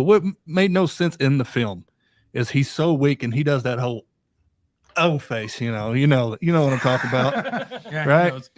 But what made no sense in the film is he's so weak and he does that whole oh face, you know, you know, you know what I'm talking about. Yeah, Right.